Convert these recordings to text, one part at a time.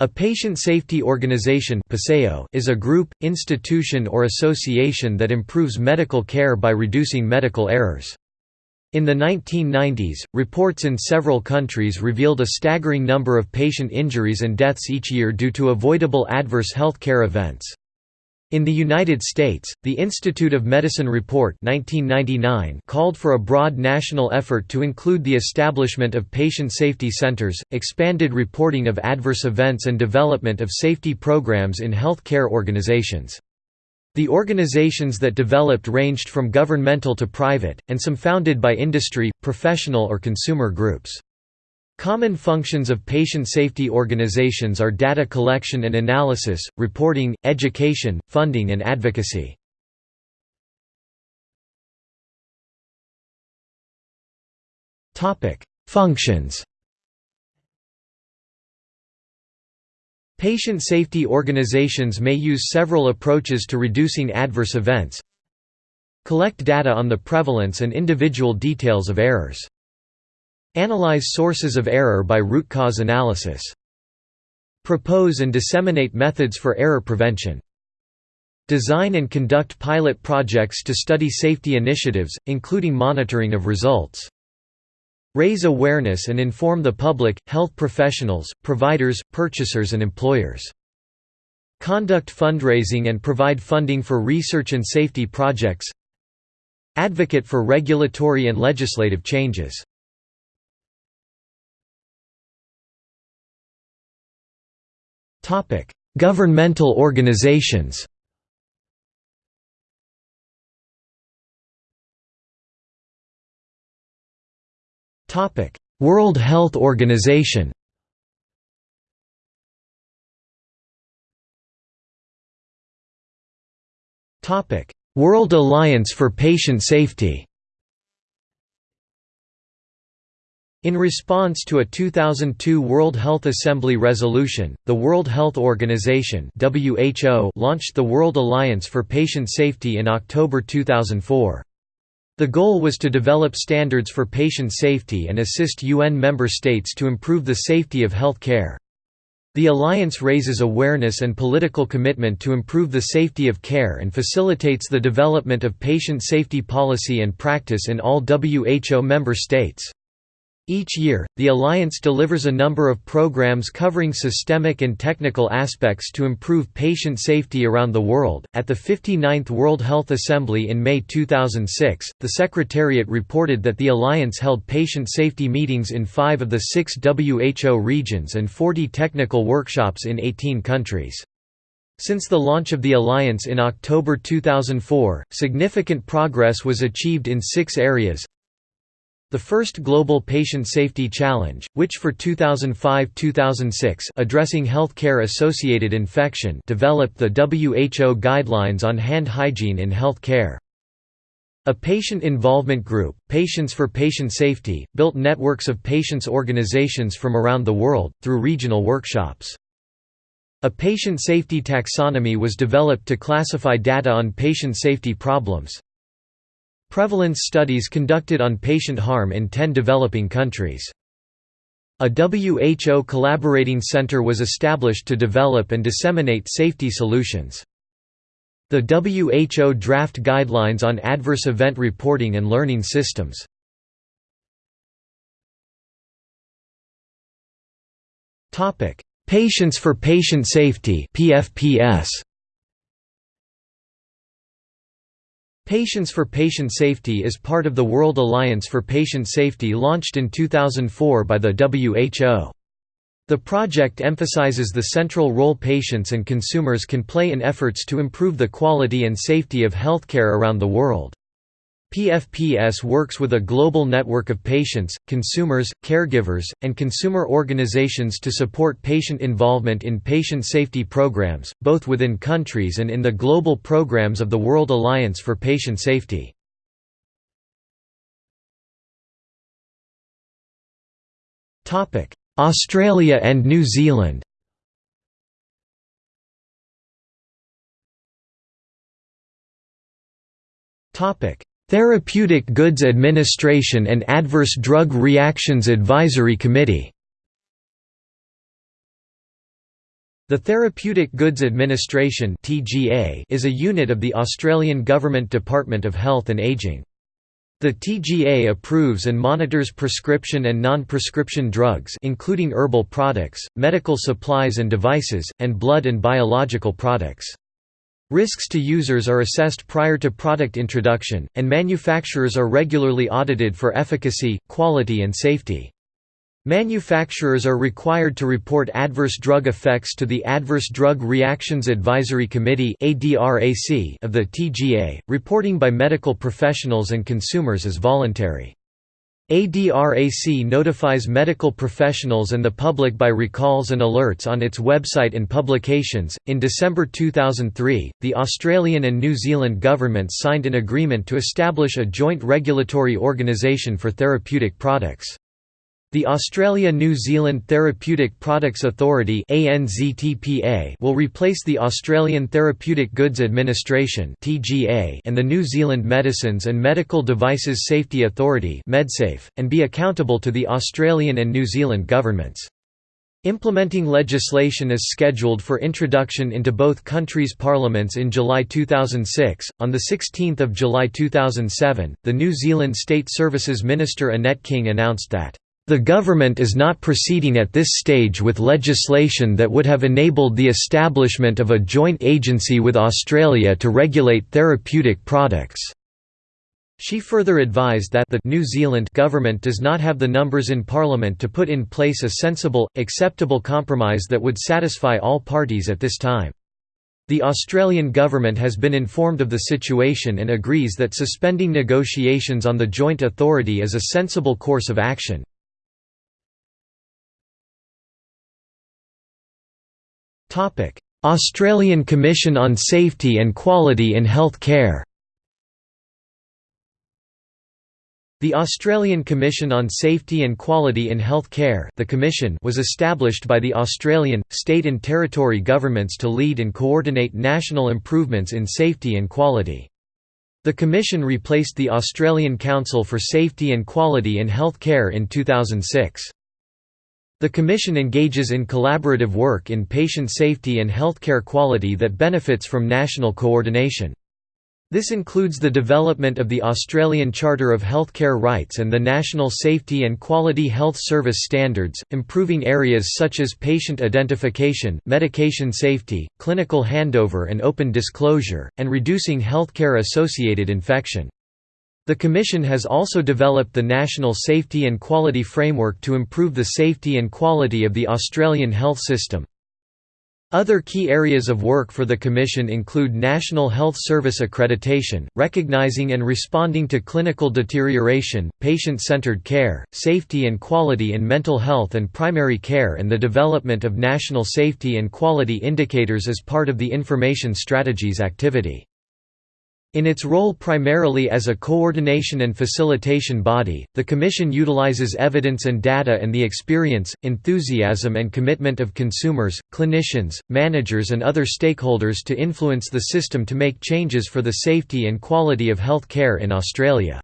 A patient safety organization is a group, institution or association that improves medical care by reducing medical errors. In the 1990s, reports in several countries revealed a staggering number of patient injuries and deaths each year due to avoidable adverse health care events. In the United States, the Institute of Medicine Report 1999 called for a broad national effort to include the establishment of patient safety centers, expanded reporting of adverse events and development of safety programs in health care organizations. The organizations that developed ranged from governmental to private, and some founded by industry, professional or consumer groups. Common functions of patient safety organizations are data collection and analysis, reporting, education, funding and advocacy. Functions Patient safety organizations may use several approaches to reducing adverse events Collect data on the prevalence and individual details of errors Analyze sources of error by root cause analysis. Propose and disseminate methods for error prevention. Design and conduct pilot projects to study safety initiatives, including monitoring of results. Raise awareness and inform the public, health professionals, providers, purchasers and employers. Conduct fundraising and provide funding for research and safety projects Advocate for regulatory and legislative changes Governmental organizations World Health Organization World Alliance for Patient Safety In response to a 2002 World Health Assembly resolution, the World Health Organization (WHO) launched the World Alliance for Patient Safety in October 2004. The goal was to develop standards for patient safety and assist UN member states to improve the safety of health care. The alliance raises awareness and political commitment to improve the safety of care and facilitates the development of patient safety policy and practice in all WHO member states. Each year, the Alliance delivers a number of programs covering systemic and technical aspects to improve patient safety around the world. At the 59th World Health Assembly in May 2006, the Secretariat reported that the Alliance held patient safety meetings in five of the six WHO regions and 40 technical workshops in 18 countries. Since the launch of the Alliance in October 2004, significant progress was achieved in six areas the first Global Patient Safety Challenge, which for 2005–2006 addressing healthcare-associated infection developed the WHO guidelines on hand hygiene in health care. A patient involvement group, Patients for Patient Safety, built networks of patients organizations from around the world, through regional workshops. A patient safety taxonomy was developed to classify data on patient safety problems. Prevalence studies conducted on patient harm in 10 developing countries. A WHO collaborating center was established to develop and disseminate safety solutions. The WHO draft guidelines on adverse event reporting and learning systems. Patients for Patient Safety PFPS Patients for Patient Safety is part of the World Alliance for Patient Safety launched in 2004 by the WHO. The project emphasizes the central role patients and consumers can play in efforts to improve the quality and safety of healthcare around the world. PFPS works with a global network of patients, consumers, caregivers, and consumer organizations to support patient involvement in patient safety programs, both within countries and in the global programs of the World Alliance for Patient Safety. Australia and New Zealand Topic Therapeutic Goods Administration and Adverse Drug Reactions Advisory Committee The Therapeutic Goods Administration is a unit of the Australian Government Department of Health and Ageing. The TGA approves and monitors prescription and non-prescription drugs including herbal products, medical supplies and devices, and blood and biological products. Risks to users are assessed prior to product introduction, and manufacturers are regularly audited for efficacy, quality and safety. Manufacturers are required to report adverse drug effects to the Adverse Drug Reactions Advisory Committee of the TGA. Reporting by medical professionals and consumers is voluntary. ADRAC notifies medical professionals and the public by recalls and alerts on its website and publications. In December 2003, the Australian and New Zealand governments signed an agreement to establish a joint regulatory organisation for therapeutic products. The Australia-New Zealand Therapeutic Products Authority will replace the Australian Therapeutic Goods Administration and the New Zealand Medicines and Medical Devices Safety Authority and be accountable to the Australian and New Zealand governments. Implementing legislation is scheduled for introduction into both countries' parliaments in July 2006. On the 16th of July 2007, the New Zealand State Services Minister Annette King announced that the government is not proceeding at this stage with legislation that would have enabled the establishment of a joint agency with Australia to regulate therapeutic products. She further advised that the New Zealand government does not have the numbers in Parliament to put in place a sensible, acceptable compromise that would satisfy all parties at this time. The Australian government has been informed of the situation and agrees that suspending negotiations on the joint authority is a sensible course of action. Australian Commission on Safety and Quality in Health Care The Australian Commission on Safety and Quality in Health Care the Commission was established by the Australian, state and territory governments to lead and coordinate national improvements in safety and quality. The Commission replaced the Australian Council for Safety and Quality in Health Care in 2006. The Commission engages in collaborative work in patient safety and healthcare quality that benefits from national coordination. This includes the development of the Australian Charter of Healthcare Rights and the National Safety and Quality Health Service Standards, improving areas such as patient identification, medication safety, clinical handover and open disclosure, and reducing healthcare-associated infection. The Commission has also developed the National Safety and Quality Framework to improve the safety and quality of the Australian health system. Other key areas of work for the Commission include National Health Service accreditation, recognizing and responding to clinical deterioration, patient-centered care, safety and quality in mental health and primary care and the development of national safety and quality indicators as part of the Information Strategies activity. In its role primarily as a coordination and facilitation body, the Commission utilizes evidence and data and the experience, enthusiasm and commitment of consumers, clinicians, managers and other stakeholders to influence the system to make changes for the safety and quality of health care in Australia.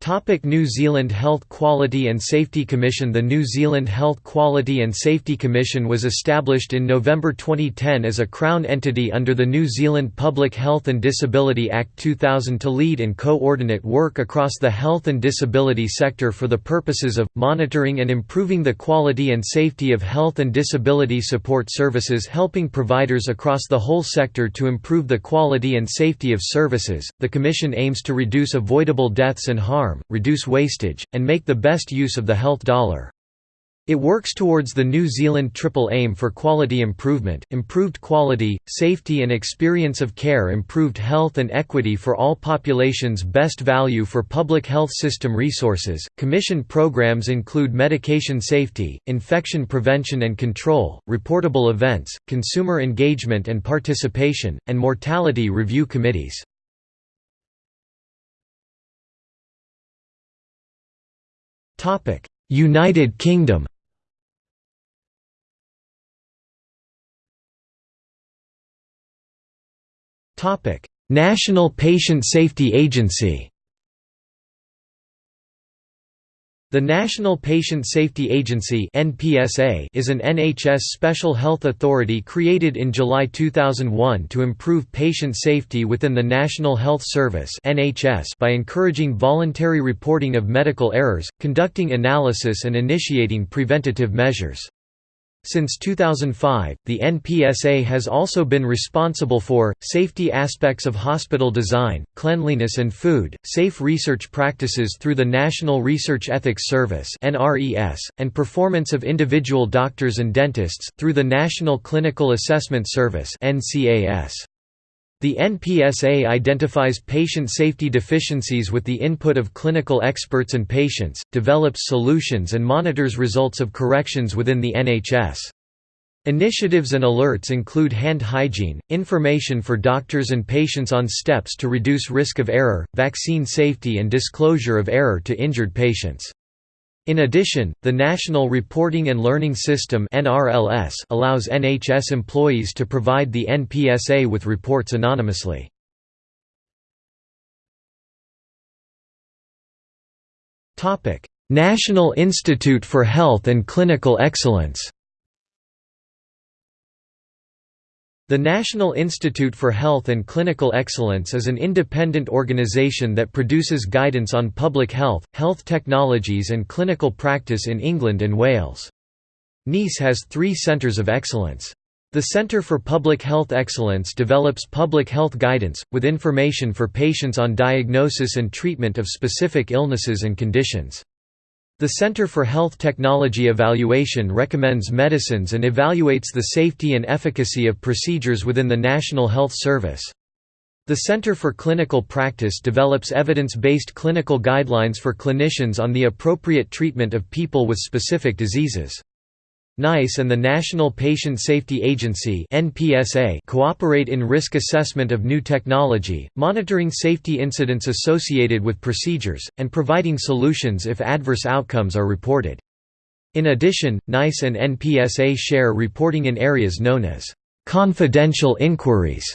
Topic New Zealand Health Quality and Safety Commission The New Zealand Health Quality and Safety Commission was established in November 2010 as a Crown entity under the New Zealand Public Health and Disability Act 2000 to lead and coordinate work across the health and disability sector for the purposes of, monitoring and improving the quality and safety of health and disability support services helping providers across the whole sector to improve the quality and safety of services. The Commission aims to reduce avoidable deaths and harm harm, reduce wastage, and make the best use of the health dollar. It works towards the New Zealand triple aim for quality improvement, improved quality, safety and experience of care improved health and equity for all populations best value for public health system resources. Commission programs include medication safety, infection prevention and control, reportable events, consumer engagement and participation, and mortality review committees. Topic: United Kingdom. Topic: National Patient Safety Agency. The National Patient Safety Agency is an NHS special health authority created in July 2001 to improve patient safety within the National Health Service by encouraging voluntary reporting of medical errors, conducting analysis and initiating preventative measures. Since 2005, the NPSA has also been responsible for, safety aspects of hospital design, cleanliness and food, safe research practices through the National Research Ethics Service and performance of individual doctors and dentists, through the National Clinical Assessment Service the NPSA identifies patient safety deficiencies with the input of clinical experts and patients, develops solutions and monitors results of corrections within the NHS. Initiatives and alerts include hand hygiene, information for doctors and patients on steps to reduce risk of error, vaccine safety and disclosure of error to injured patients. In addition, the National Reporting and Learning System allows NHS employees to provide the NPSA with reports anonymously. National Institute for Health and Clinical Excellence The National Institute for Health and Clinical Excellence is an independent organization that produces guidance on public health, health technologies and clinical practice in England and Wales. Nice has three centres of excellence. The Centre for Public Health Excellence develops public health guidance, with information for patients on diagnosis and treatment of specific illnesses and conditions. The Center for Health Technology Evaluation recommends medicines and evaluates the safety and efficacy of procedures within the National Health Service. The Center for Clinical Practice develops evidence-based clinical guidelines for clinicians on the appropriate treatment of people with specific diseases. NICE and the National Patient Safety Agency cooperate in risk assessment of new technology, monitoring safety incidents associated with procedures, and providing solutions if adverse outcomes are reported. In addition, NICE and NPSA share reporting in areas known as confidential inquiries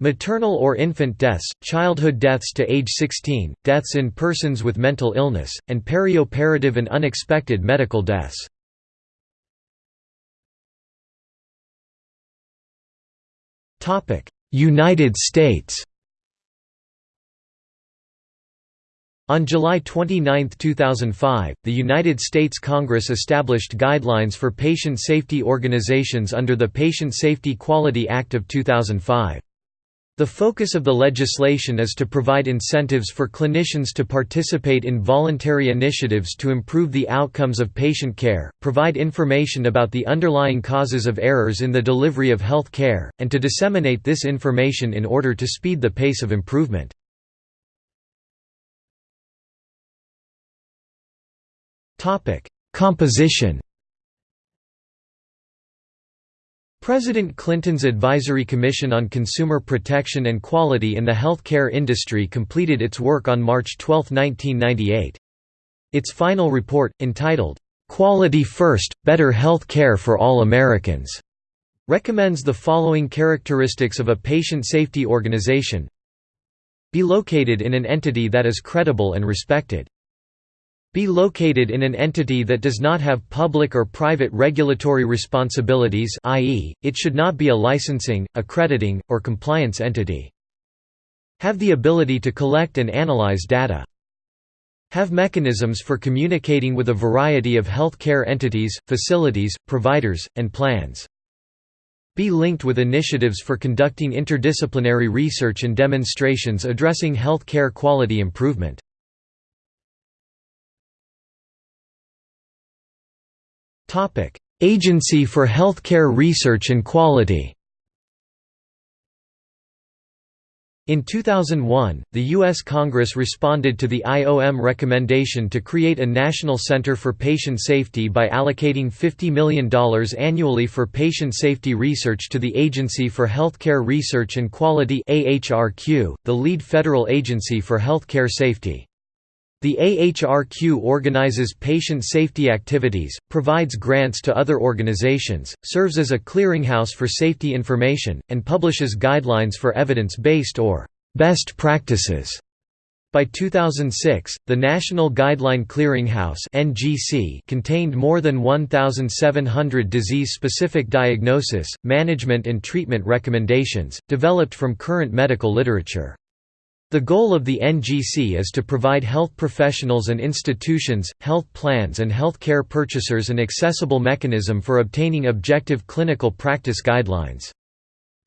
Maternal or infant deaths, childhood deaths to age 16, deaths in persons with mental illness, and perioperative and unexpected medical deaths. United States On July 29, 2005, the United States Congress established guidelines for patient safety organizations under the Patient Safety Quality Act of 2005. The focus of the legislation is to provide incentives for clinicians to participate in voluntary initiatives to improve the outcomes of patient care, provide information about the underlying causes of errors in the delivery of health care, and to disseminate this information in order to speed the pace of improvement. Composition President Clinton's Advisory Commission on Consumer Protection and Quality in the Healthcare Industry completed its work on March 12, 1998. Its final report, entitled, "'Quality First – Better Health Care for All Americans' recommends the following characteristics of a patient safety organization Be located in an entity that is credible and respected be located in an entity that does not have public or private regulatory responsibilities i.e., it should not be a licensing, accrediting, or compliance entity. Have the ability to collect and analyze data. Have mechanisms for communicating with a variety of health care entities, facilities, providers, and plans. Be linked with initiatives for conducting interdisciplinary research and demonstrations addressing health care quality improvement. Agency for Healthcare Research and Quality In 2001, the U.S. Congress responded to the IOM recommendation to create a National Center for Patient Safety by allocating $50 million annually for patient safety research to the Agency for Healthcare Research and Quality the lead federal agency for healthcare safety. The AHRQ organizes patient safety activities, provides grants to other organizations, serves as a clearinghouse for safety information, and publishes guidelines for evidence-based or «best practices» By 2006, the National Guideline Clearinghouse (NGC) contained more than 1700 disease-specific diagnosis, management and treatment recommendations developed from current medical literature. The goal of the NGC is to provide health professionals and institutions, health plans and health care purchasers an accessible mechanism for obtaining objective clinical practice guidelines.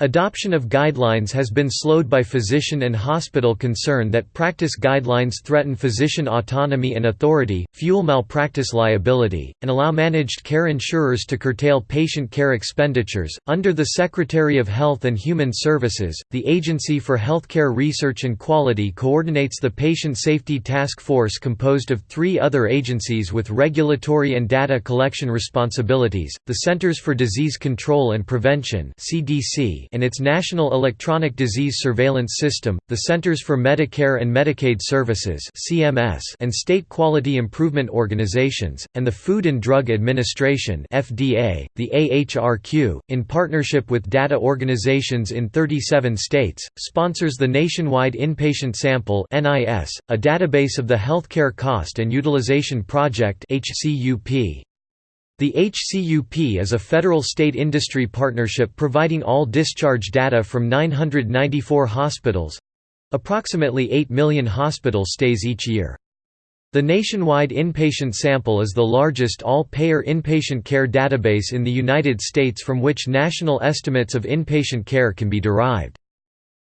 Adoption of guidelines has been slowed by physician and hospital concern that practice guidelines threaten physician autonomy and authority, fuel malpractice liability, and allow managed care insurers to curtail patient care expenditures. Under the Secretary of Health and Human Services, the Agency for Healthcare Research and Quality coordinates the Patient Safety Task Force composed of three other agencies with regulatory and data collection responsibilities the Centers for Disease Control and Prevention. CDC and its National Electronic Disease Surveillance System, the Centers for Medicare and Medicaid Services (CMS) and State Quality Improvement Organizations, and the Food and Drug Administration FDA, the AHRQ, in partnership with data organizations in 37 states, sponsors the Nationwide Inpatient Sample (NIS), a database of the Healthcare Cost and Utilization Project HCUP. The HCUP is a federal-state industry partnership providing all discharge data from 994 hospitals—approximately 8 million hospital stays each year. The nationwide inpatient sample is the largest all-payer inpatient care database in the United States from which national estimates of inpatient care can be derived.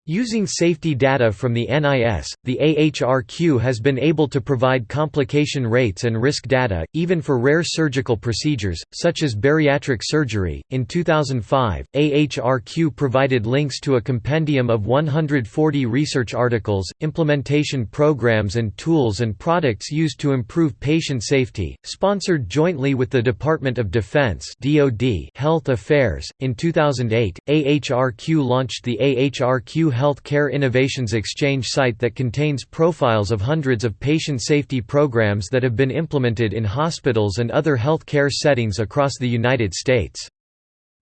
Using safety data from the NIS, the AHRQ has been able to provide complication rates and risk data, even for rare surgical procedures, such as bariatric surgery. In 2005, AHRQ provided links to a compendium of 140 research articles, implementation programs, and tools and products used to improve patient safety, sponsored jointly with the Department of Defense (DoD) Health Affairs. In 2008, AHRQ launched the AHRQ Health Care Innovations Exchange site that contains profiles of hundreds of patient safety programs that have been implemented in hospitals and other health care settings across the United States.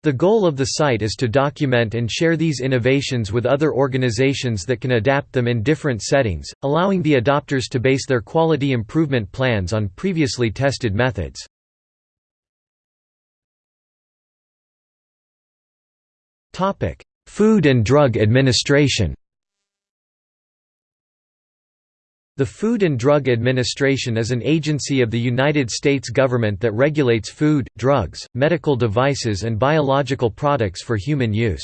The goal of the site is to document and share these innovations with other organizations that can adapt them in different settings, allowing the adopters to base their quality improvement plans on previously tested methods. Food and Drug Administration The Food and Drug Administration is an agency of the United States government that regulates food, drugs, medical devices and biological products for human use.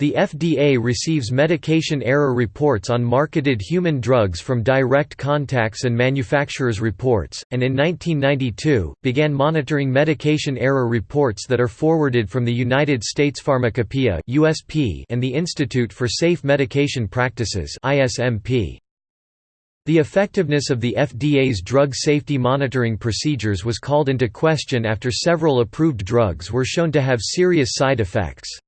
The FDA receives medication error reports on marketed human drugs from direct contacts and manufacturers' reports, and in 1992, began monitoring medication error reports that are forwarded from the United States Pharmacopoeia and the Institute for Safe Medication Practices The effectiveness of the FDA's drug safety monitoring procedures was called into question after several approved drugs were shown to have serious side effects.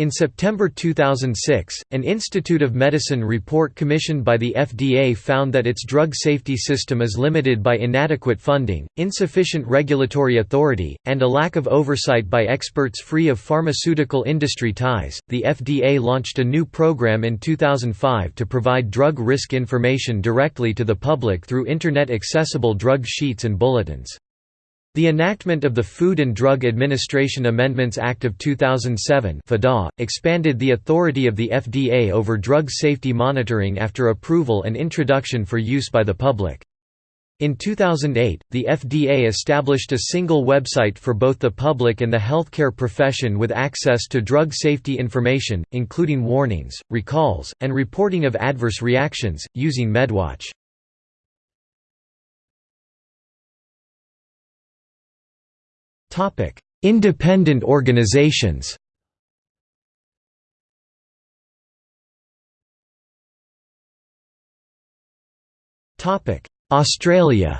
In September 2006, an Institute of Medicine report commissioned by the FDA found that its drug safety system is limited by inadequate funding, insufficient regulatory authority, and a lack of oversight by experts free of pharmaceutical industry ties. The FDA launched a new program in 2005 to provide drug risk information directly to the public through Internet accessible drug sheets and bulletins. The enactment of the Food and Drug Administration Amendments Act of 2007 expanded the authority of the FDA over drug safety monitoring after approval and introduction for use by the public. In 2008, the FDA established a single website for both the public and the healthcare profession with access to drug safety information, including warnings, recalls, and reporting of adverse reactions, using MedWatch. Independent organizations. Topic: Australia.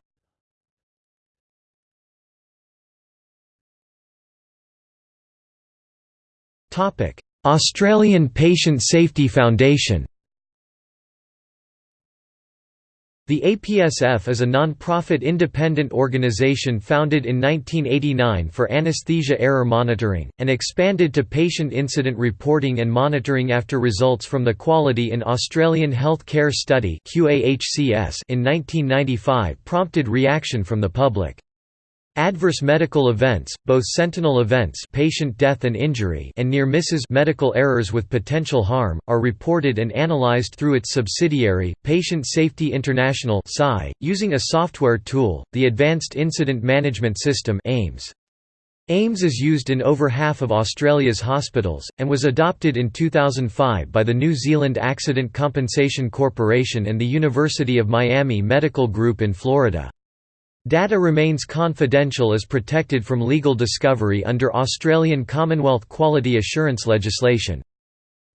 Topic: Australian Patient Safety Foundation. The APSF is a non-profit independent organization founded in 1989 for anesthesia error monitoring, and expanded to patient incident reporting and monitoring after results from the Quality in Australian Health Care Study in 1995 prompted reaction from the public. Adverse medical events, both sentinel events patient death and injury and near misses medical errors with potential harm, are reported and analyzed through its subsidiary, Patient Safety International using a software tool, the Advanced Incident Management System AIMS. AIMS is used in over half of Australia's hospitals, and was adopted in 2005 by the New Zealand Accident Compensation Corporation and the University of Miami Medical Group in Florida. Data remains confidential as protected from legal discovery under Australian Commonwealth quality assurance legislation.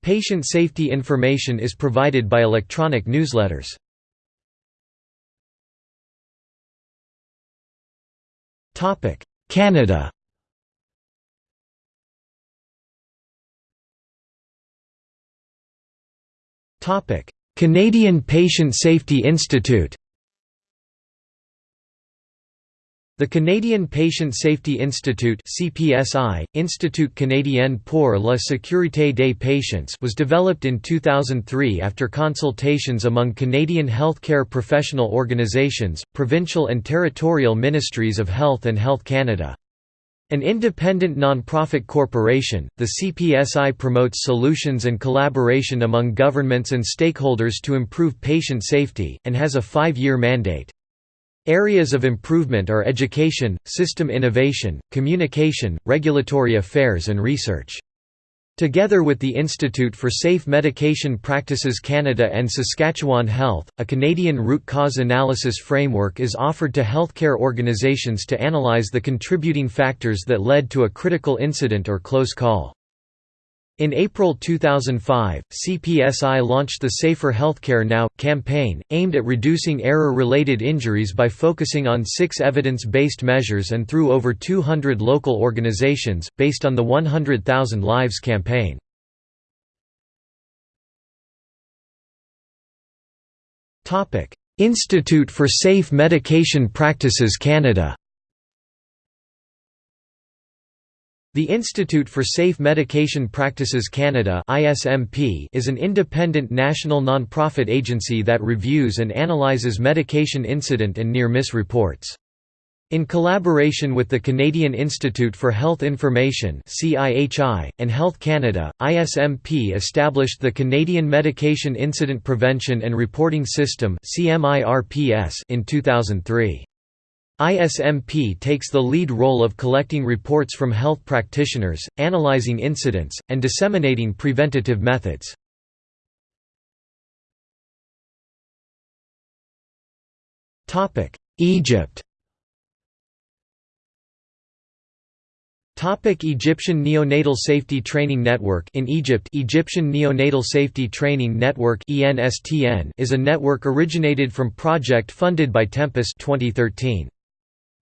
Patient safety information is provided by electronic newsletters. Canada Canadian Patient Safety Institute The Canadian Patient Safety Institute (CPSI), Institut Canadien pour la sécurité des patients, was developed in 2003 after consultations among Canadian healthcare professional organizations, provincial and territorial ministries of health and Health Canada. An independent non-profit corporation, the CPSI promotes solutions and collaboration among governments and stakeholders to improve patient safety, and has a five-year mandate. Areas of improvement are education, system innovation, communication, regulatory affairs and research. Together with the Institute for Safe Medication Practices Canada and Saskatchewan Health, a Canadian root cause analysis framework is offered to healthcare organizations to analyze the contributing factors that led to a critical incident or close call. In April 2005, CPSI launched the Safer Healthcare Now! campaign, aimed at reducing error-related injuries by focusing on six evidence-based measures and through over 200 local organizations, based on the 100,000 Lives campaign. Institute for Safe Medication Practices Canada The Institute for Safe Medication Practices Canada is an independent national non-profit agency that reviews and analyses medication incident and near-miss reports. In collaboration with the Canadian Institute for Health Information and Health Canada, ISMP established the Canadian Medication Incident Prevention and Reporting System in 2003. ISMP takes the lead role of collecting reports from health practitioners, analyzing incidents, and disseminating preventative methods. Egypt Topic Egyptian Neonatal Safety Training Network In Egypt Egyptian Neonatal Safety Training Network is a network originated from project funded by Tempus 2013.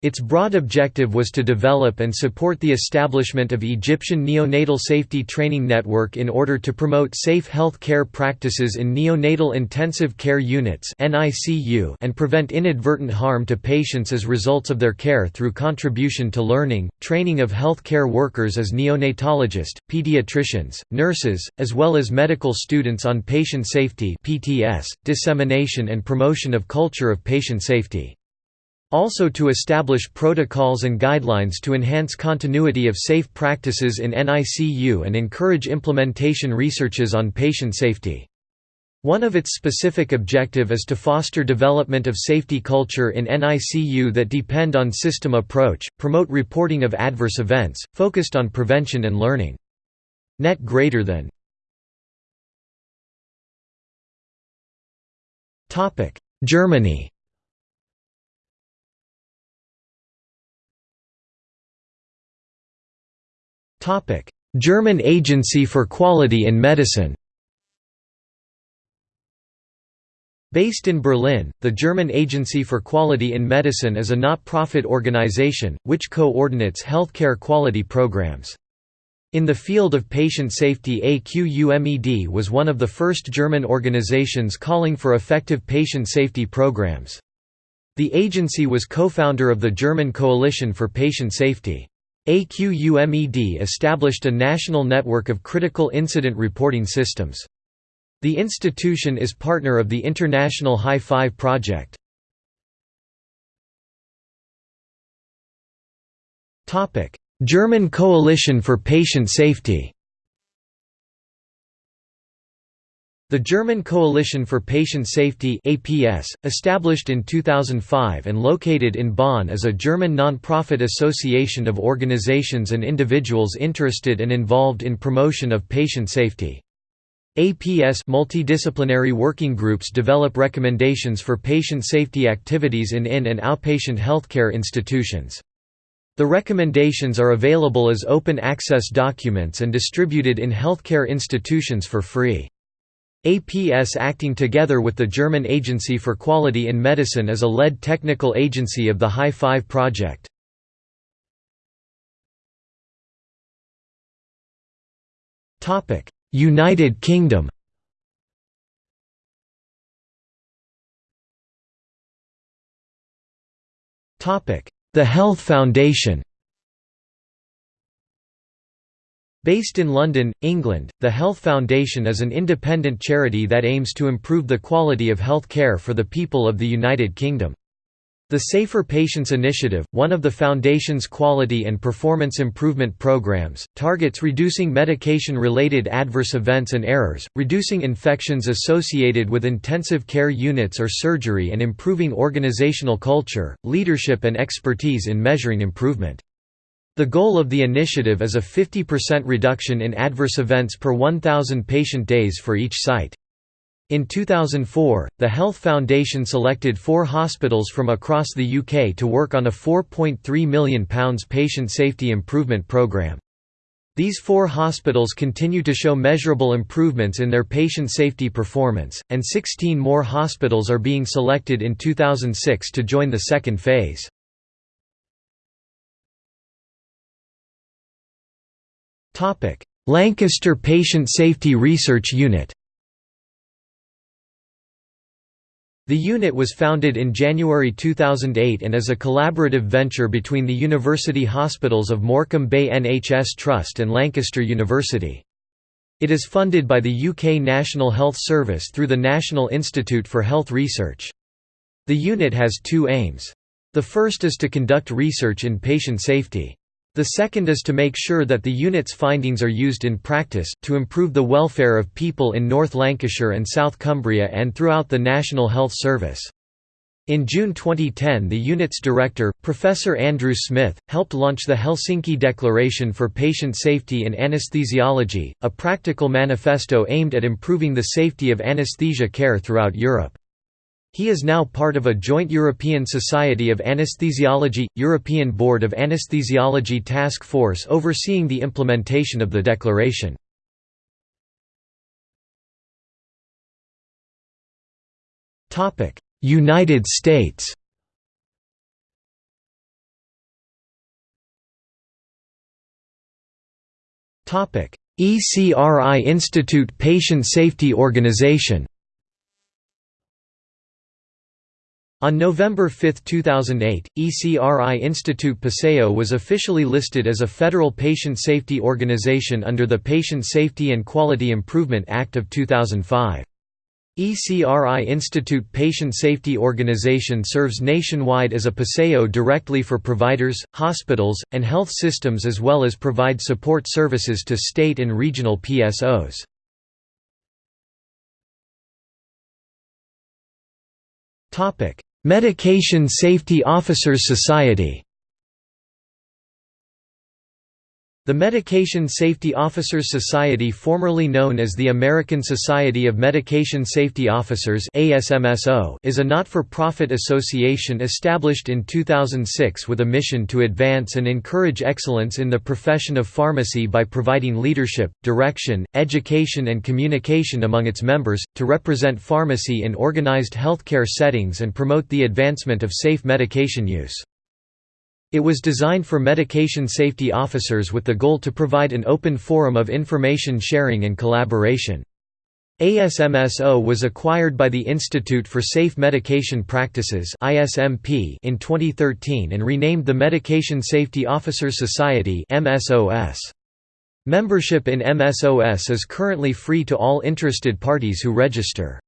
Its broad objective was to develop and support the establishment of Egyptian neonatal safety training network in order to promote safe health care practices in neonatal intensive care units and prevent inadvertent harm to patients as results of their care through contribution to learning, training of health care workers as neonatologists, pediatricians, nurses, as well as medical students on patient safety dissemination and promotion of culture of patient safety. Also to establish protocols and guidelines to enhance continuity of safe practices in NICU and encourage implementation researches on patient safety. One of its specific objective is to foster development of safety culture in NICU that depend on system approach, promote reporting of adverse events, focused on prevention and learning. Net greater than Germany German Agency for Quality in Medicine Based in Berlin, the German Agency for Quality in Medicine is a not-profit organization, which coordinates healthcare quality programs. In the field of patient safety AQUMED was one of the first German organizations calling for effective patient safety programs. The agency was co-founder of the German Coalition for Patient Safety. AQUMED established a national network of critical incident reporting systems. The institution is partner of the International High Five Project. German Coalition for Patient Safety The German Coalition for Patient Safety APS, established in 2005 and located in Bonn is a German non-profit association of organizations and individuals interested and involved in promotion of patient safety. APS multidisciplinary working groups develop recommendations for patient safety activities in in- and outpatient healthcare institutions. The recommendations are available as open access documents and distributed in healthcare institutions for free. APS acting together with the German Agency for Quality in Medicine is a lead technical agency of the High Five project. United Kingdom The Health Foundation Based in London, England, the Health Foundation is an independent charity that aims to improve the quality of health care for the people of the United Kingdom. The Safer Patients Initiative, one of the Foundation's quality and performance improvement programs, targets reducing medication-related adverse events and errors, reducing infections associated with intensive care units or surgery and improving organizational culture, leadership and expertise in measuring improvement. The goal of the initiative is a 50% reduction in adverse events per 1,000 patient days for each site. In 2004, the Health Foundation selected four hospitals from across the UK to work on a £4.3 million patient safety improvement programme. These four hospitals continue to show measurable improvements in their patient safety performance, and 16 more hospitals are being selected in 2006 to join the second phase. Lancaster Patient Safety Research Unit The unit was founded in January 2008 and is a collaborative venture between the University Hospitals of Morecambe Bay NHS Trust and Lancaster University. It is funded by the UK National Health Service through the National Institute for Health Research. The unit has two aims. The first is to conduct research in patient safety. The second is to make sure that the unit's findings are used in practice, to improve the welfare of people in North Lancashire and South Cumbria and throughout the National Health Service. In June 2010 the unit's director, Professor Andrew Smith, helped launch the Helsinki Declaration for Patient Safety in Anesthesiology, a practical manifesto aimed at improving the safety of anesthesia care throughout Europe. He is now part of a joint European Society of Anesthesiology – European Board of Anesthesiology Task Force overseeing the implementation of the declaration. United States ECRI Institute Patient Safety Organization On November 5, 2008, ECRI Institute PSO was officially listed as a federal patient safety organization under the Patient Safety and Quality Improvement Act of 2005. ECRI Institute Patient Safety Organization serves nationwide as a PSO directly for providers, hospitals, and health systems as well as provide support services to state and regional PSOs. Medication Safety Officers Society The Medication Safety Officers Society formerly known as the American Society of Medication Safety Officers is a not-for-profit association established in 2006 with a mission to advance and encourage excellence in the profession of pharmacy by providing leadership, direction, education and communication among its members, to represent pharmacy in organized healthcare settings and promote the advancement of safe medication use. It was designed for medication safety officers with the goal to provide an open forum of information sharing and collaboration. ASMSO was acquired by the Institute for Safe Medication Practices in 2013 and renamed the Medication Safety Officers Society Membership in MSOS is currently free to all interested parties who register.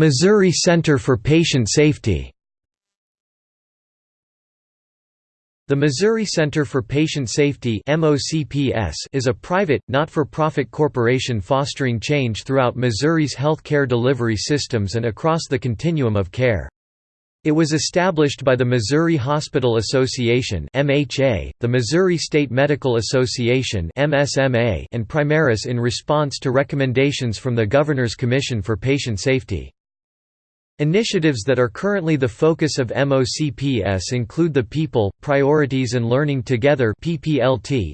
Missouri Center for Patient Safety The Missouri Center for Patient Safety is a private, not-for-profit corporation fostering change throughout Missouri's health care delivery systems and across the continuum of care. It was established by the Missouri Hospital Association the Missouri State Medical Association and Primaris in response to recommendations from the Governor's Commission for Patient Safety. Initiatives that are currently the focus of MOCPS include the People, Priorities and Learning Together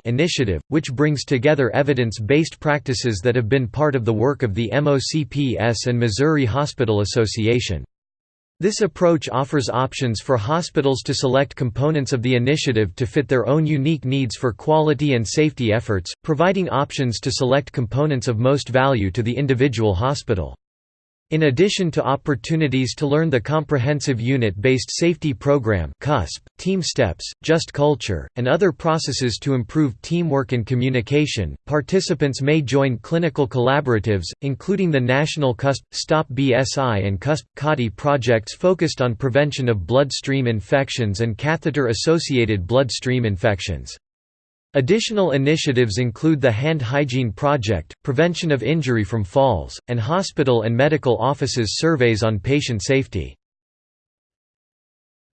initiative, which brings together evidence-based practices that have been part of the work of the MOCPS and Missouri Hospital Association. This approach offers options for hospitals to select components of the initiative to fit their own unique needs for quality and safety efforts, providing options to select components of most value to the individual hospital. In addition to opportunities to learn the Comprehensive Unit-Based Safety Program CUSP, TeamSTEPPS, Just Culture, and other processes to improve teamwork and communication, participants may join clinical collaboratives, including the National CUSP, Stop BSI and CUSP, CAUTI projects focused on prevention of bloodstream infections and catheter-associated bloodstream infections. Additional initiatives include the Hand Hygiene Project, prevention of injury from falls, and hospital and medical offices surveys on patient safety.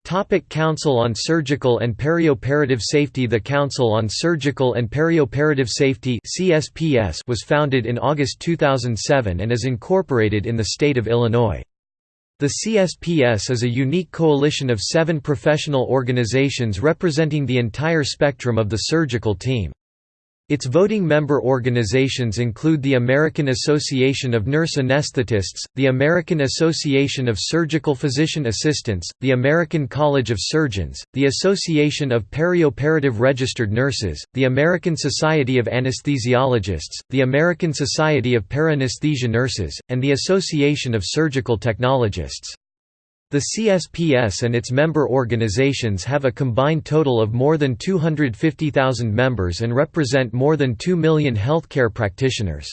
Topic Council on Surgical and Perioperative Safety The Council on Surgical and Perioperative Safety was founded in August 2007 and is incorporated in the state of Illinois. The CSPS is a unique coalition of seven professional organizations representing the entire spectrum of the surgical team. Its voting member organizations include the American Association of Nurse Anesthetists, the American Association of Surgical Physician Assistants, the American College of Surgeons, the Association of Perioperative Registered Nurses, the American Society of Anesthesiologists, the American Society of PeriAnesthesia Nurses, and the Association of Surgical Technologists. The CSPS and its member organizations have a combined total of more than 250,000 members and represent more than 2 million healthcare practitioners.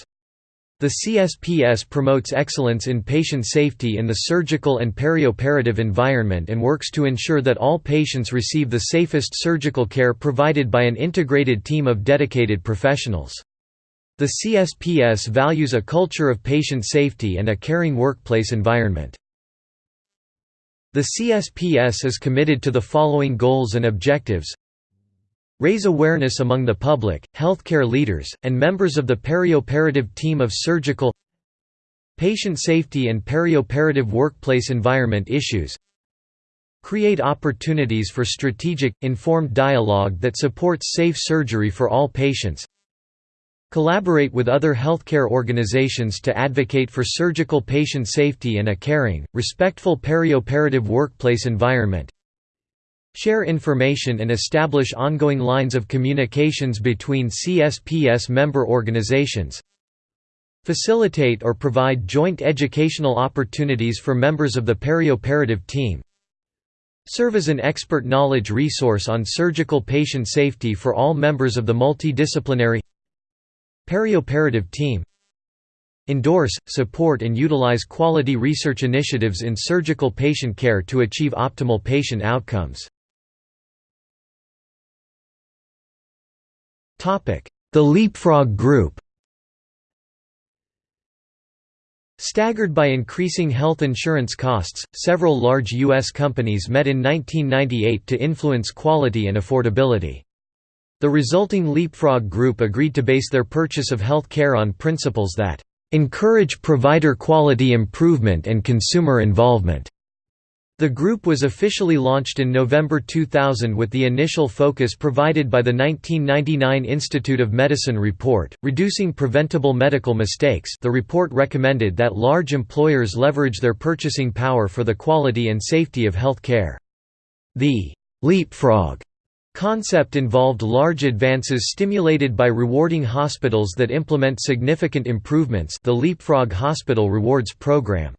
The CSPS promotes excellence in patient safety in the surgical and perioperative environment and works to ensure that all patients receive the safest surgical care provided by an integrated team of dedicated professionals. The CSPS values a culture of patient safety and a caring workplace environment. The CSPS is committed to the following goals and objectives. Raise awareness among the public, healthcare leaders, and members of the perioperative team of surgical Patient safety and perioperative workplace environment issues. Create opportunities for strategic, informed dialogue that supports safe surgery for all patients Collaborate with other healthcare organizations to advocate for surgical patient safety and a caring, respectful perioperative workplace environment. Share information and establish ongoing lines of communications between CSPS member organizations. Facilitate or provide joint educational opportunities for members of the perioperative team. Serve as an expert knowledge resource on surgical patient safety for all members of the multidisciplinary Perioperative team Endorse, support and utilize quality research initiatives in surgical patient care to achieve optimal patient outcomes. The Leapfrog Group Staggered by increasing health insurance costs, several large U.S. companies met in 1998 to influence quality and affordability. The resulting Leapfrog Group agreed to base their purchase of health care on principles that encourage provider quality improvement and consumer involvement. The group was officially launched in November 2000 with the initial focus provided by the 1999 Institute of Medicine report, Reducing Preventable Medical Mistakes the report recommended that large employers leverage their purchasing power for the quality and safety of health care. The «leapfrog» concept involved large advances stimulated by rewarding hospitals that implement significant improvements the Leapfrog Hospital Rewards Program.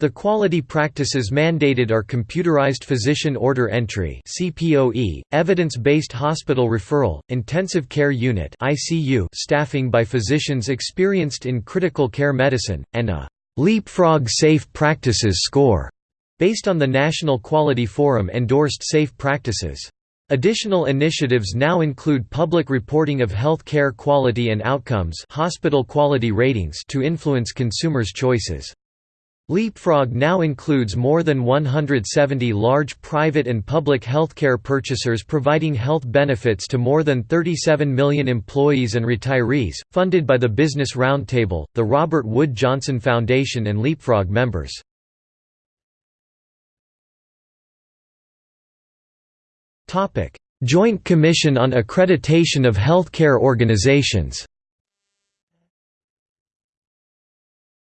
The quality practices mandated are computerized physician order entry (CPOE), evidence-based hospital referral, intensive care unit (ICU) staffing by physicians experienced in critical care medicine, and a Leapfrog Safe Practices score based on the National Quality Forum endorsed safe practices. Additional initiatives now include public reporting of health care quality and outcomes hospital quality ratings to influence consumers' choices. Leapfrog now includes more than 170 large private and public healthcare purchasers providing health benefits to more than 37 million employees and retirees, funded by the Business Roundtable, the Robert Wood Johnson Foundation and Leapfrog members. Joint Commission on Accreditation of Healthcare Organizations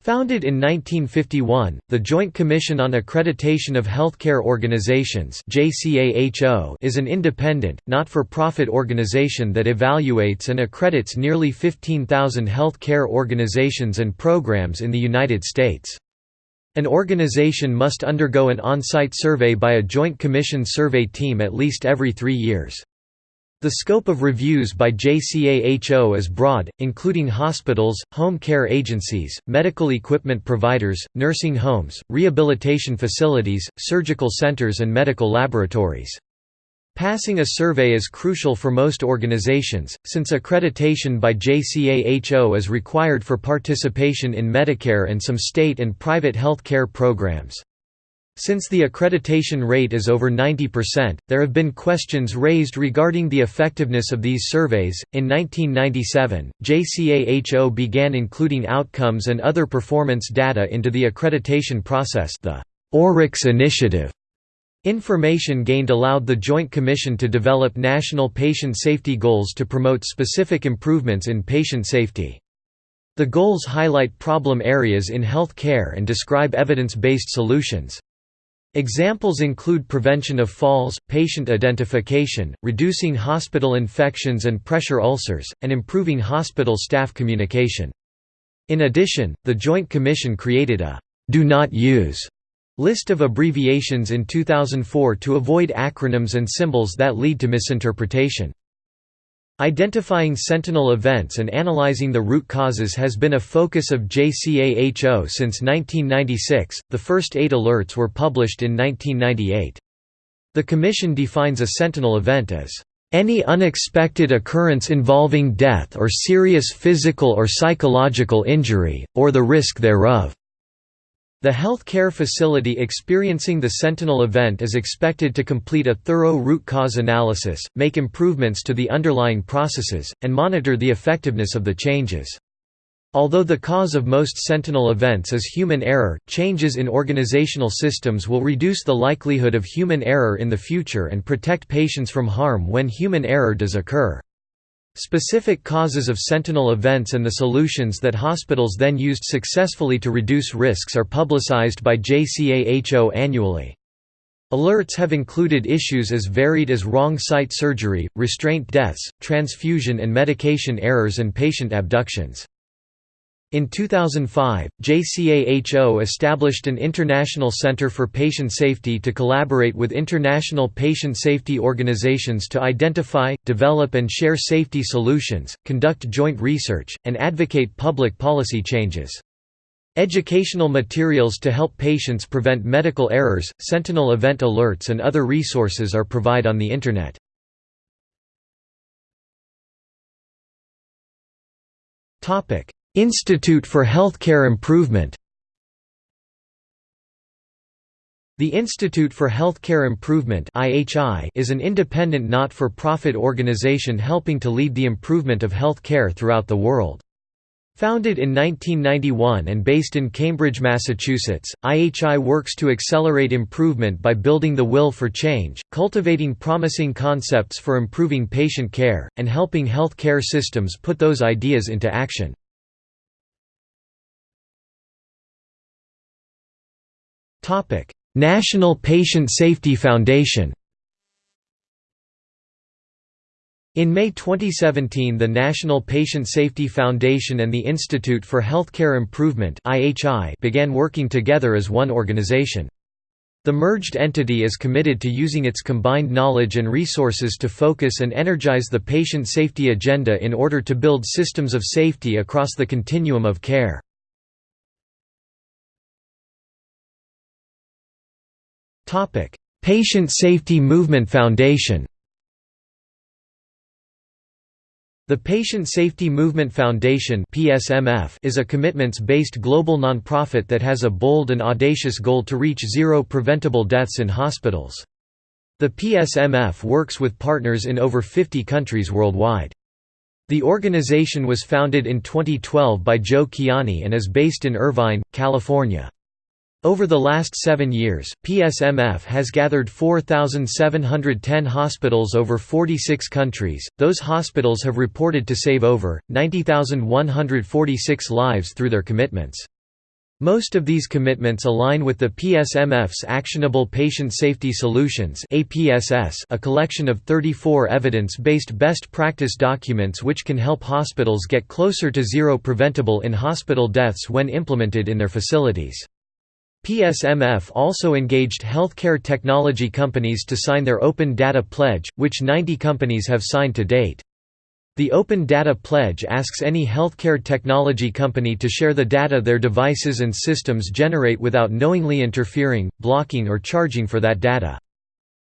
Founded in 1951, the Joint Commission on Accreditation of Healthcare Organizations is an independent, not-for-profit organization that evaluates and accredits nearly 15,000 healthcare organizations and programs in the United States. An organization must undergo an on-site survey by a Joint Commission survey team at least every three years. The scope of reviews by JCAHO is broad, including hospitals, home care agencies, medical equipment providers, nursing homes, rehabilitation facilities, surgical centers and medical laboratories. Passing a survey is crucial for most organizations, since accreditation by JCAHO is required for participation in Medicare and some state and private health care programs. Since the accreditation rate is over 90%, there have been questions raised regarding the effectiveness of these surveys. In 1997, JCAHO began including outcomes and other performance data into the accreditation process, the ORYX initiative. Information gained allowed the Joint Commission to develop national patient safety goals to promote specific improvements in patient safety. The goals highlight problem areas in health care and describe evidence-based solutions. Examples include prevention of falls, patient identification, reducing hospital infections and pressure ulcers, and improving hospital staff communication. In addition, the Joint Commission created a «do not use» list of abbreviations in 2004 to avoid acronyms and symbols that lead to misinterpretation. Identifying sentinel events and analyzing the root causes has been a focus of JCAHO since 1996. The first eight alerts were published in 1998. The Commission defines a sentinel event as any unexpected occurrence involving death or serious physical or psychological injury, or the risk thereof. The health care facility experiencing the Sentinel event is expected to complete a thorough root cause analysis, make improvements to the underlying processes, and monitor the effectiveness of the changes. Although the cause of most Sentinel events is human error, changes in organizational systems will reduce the likelihood of human error in the future and protect patients from harm when human error does occur. Specific causes of sentinel events and the solutions that hospitals then used successfully to reduce risks are publicized by JCAHO annually. Alerts have included issues as varied as wrong site surgery, restraint deaths, transfusion and medication errors and patient abductions. In 2005, JCAHO established an International Center for Patient Safety to collaborate with international patient safety organizations to identify, develop and share safety solutions, conduct joint research, and advocate public policy changes. Educational materials to help patients prevent medical errors, sentinel event alerts and other resources are provided on the Internet. Topic Institute for Healthcare Improvement The Institute for Healthcare Improvement is an independent not-for-profit organization helping to lead the improvement of health care throughout the world. Founded in 1991 and based in Cambridge, Massachusetts, IHI works to accelerate improvement by building the will for change, cultivating promising concepts for improving patient care, and helping health care systems put those ideas into action. National Patient Safety Foundation In May 2017 the National Patient Safety Foundation and the Institute for Healthcare Improvement began working together as one organization. The merged entity is committed to using its combined knowledge and resources to focus and energize the patient safety agenda in order to build systems of safety across the continuum of care. Patient Safety Movement Foundation The Patient Safety Movement Foundation (PSMF) is a commitments-based global nonprofit that has a bold and audacious goal to reach zero preventable deaths in hospitals. The PSMF works with partners in over 50 countries worldwide. The organization was founded in 2012 by Joe Kiani and is based in Irvine, California. Over the last seven years, PSMF has gathered 4,710 hospitals over 46 countries. Those hospitals have reported to save over 90,146 lives through their commitments. Most of these commitments align with the PSMF's Actionable Patient Safety Solutions a collection of 34 evidence-based best practice documents which can help hospitals get closer to zero preventable in-hospital deaths when implemented in their facilities. PSMF also engaged healthcare technology companies to sign their Open Data Pledge, which 90 companies have signed to date. The Open Data Pledge asks any healthcare technology company to share the data their devices and systems generate without knowingly interfering, blocking or charging for that data.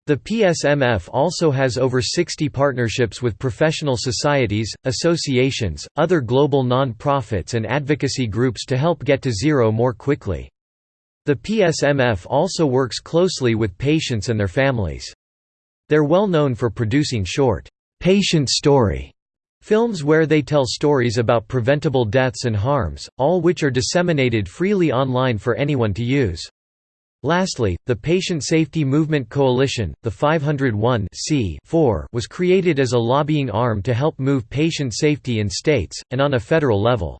The PSMF also has over 60 partnerships with professional societies, associations, other global non-profits and advocacy groups to help get to zero more quickly. The PSMF also works closely with patients and their families. They're well known for producing short, patient story films where they tell stories about preventable deaths and harms, all which are disseminated freely online for anyone to use. Lastly, the Patient Safety Movement Coalition, the 501 was created as a lobbying arm to help move patient safety in states, and on a federal level.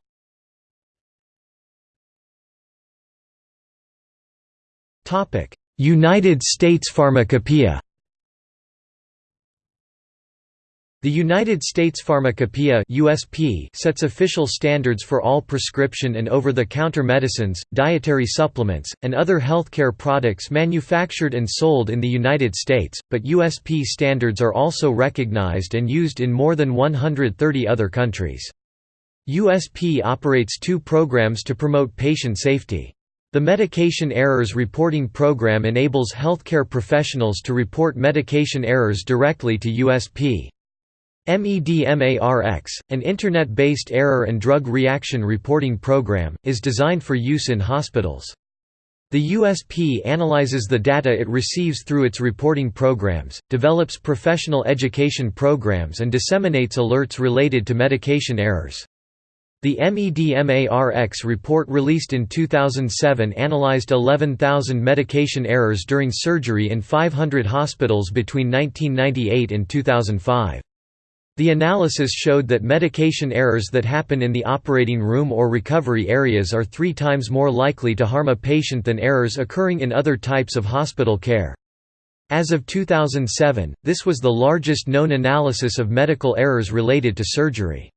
United States Pharmacopoeia The United States Pharmacopoeia USP sets official standards for all prescription and over-the-counter medicines, dietary supplements, and other healthcare products manufactured and sold in the United States, but USP standards are also recognized and used in more than 130 other countries. USP operates two programs to promote patient safety. The Medication Errors Reporting Program enables healthcare professionals to report medication errors directly to USP. MEDMARX, an Internet-based error and drug reaction reporting program, is designed for use in hospitals. The USP analyzes the data it receives through its reporting programs, develops professional education programs and disseminates alerts related to medication errors. The MEDMARX report released in 2007 analyzed 11,000 medication errors during surgery in 500 hospitals between 1998 and 2005. The analysis showed that medication errors that happen in the operating room or recovery areas are three times more likely to harm a patient than errors occurring in other types of hospital care. As of 2007, this was the largest known analysis of medical errors related to surgery.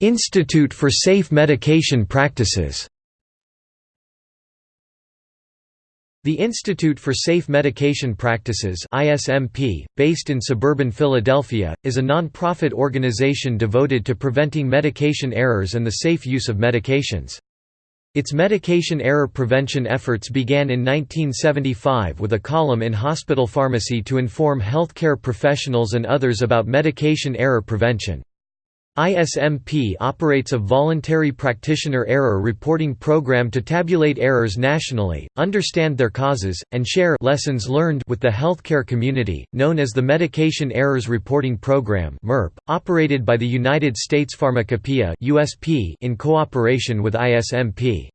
Institute for Safe Medication Practices The Institute for Safe Medication Practices ISMP, based in suburban Philadelphia, is a non-profit organization devoted to preventing medication errors and the safe use of medications. Its medication error prevention efforts began in 1975 with a column in Hospital Pharmacy to inform healthcare professionals and others about medication error prevention. ISMP operates a voluntary practitioner error reporting program to tabulate errors nationally, understand their causes, and share lessons learned with the healthcare community, known as the Medication Errors Reporting Program (MERP), operated by the United States Pharmacopoeia (USP) in cooperation with ISMP.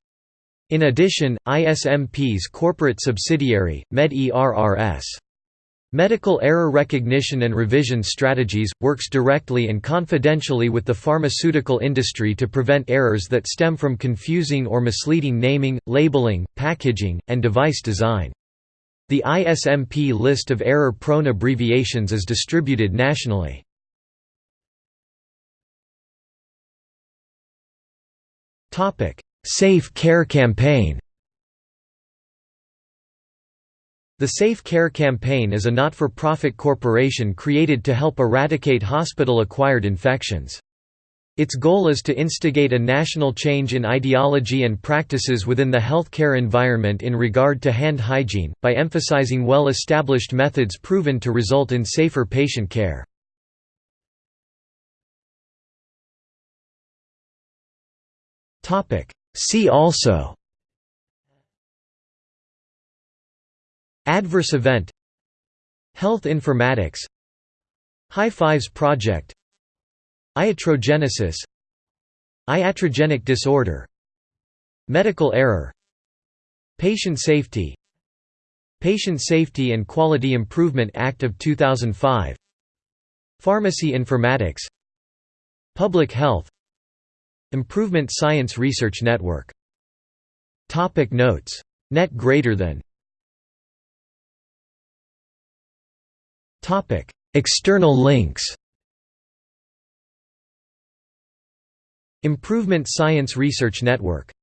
In addition, ISMP's corporate subsidiary, MedERRS Medical Error Recognition and Revision Strategies, works directly and confidentially with the pharmaceutical industry to prevent errors that stem from confusing or misleading naming, labeling, packaging, and device design. The ISMP list of error-prone abbreviations is distributed nationally. Safe Care Campaign The Safe Care Campaign is a not-for-profit corporation created to help eradicate hospital-acquired infections. Its goal is to instigate a national change in ideology and practices within the healthcare environment in regard to hand hygiene, by emphasizing well-established methods proven to result in safer patient care. See also Adverse event. Health informatics. High Fives Project. Iatrogenesis. Iatrogenic disorder. Medical error. Patient safety. Patient Safety and Quality Improvement Act of 2005 Pharmacy informatics. Public health. Improvement Science Research Network. Topic Notes. Net greater than External links Improvement Science Research Network